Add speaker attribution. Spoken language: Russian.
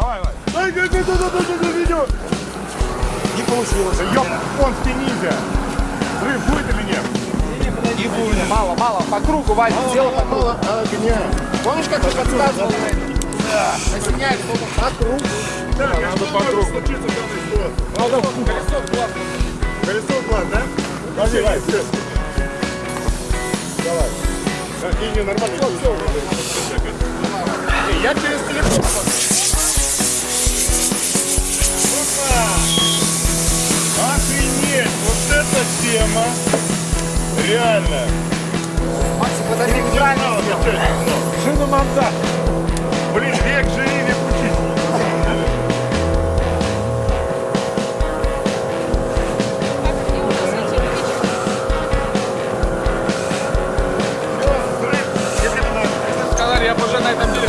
Speaker 1: Давай, давай.
Speaker 2: Не получилось.
Speaker 1: Японский ниндзя. Взрыв будет или нет?
Speaker 2: Не будет. Мало, мало. По кругу, Вадик, сделай по кругу.
Speaker 1: огня.
Speaker 2: Помнишь, как ты подсказывал? Разменяй, что по кругу.
Speaker 1: А случиться в данной ситуации?
Speaker 3: Надо колесо
Speaker 2: класс.
Speaker 1: Колесо класс, да? Давай, давай. Давай. Да, не, не, нормально. Все, все. Я через телефон. эта тема реально.
Speaker 2: Максим, подожди, где неправильно
Speaker 3: Шину мандат.
Speaker 1: Блин, век живи, век учись.
Speaker 3: Сказали, я уже на этом деле.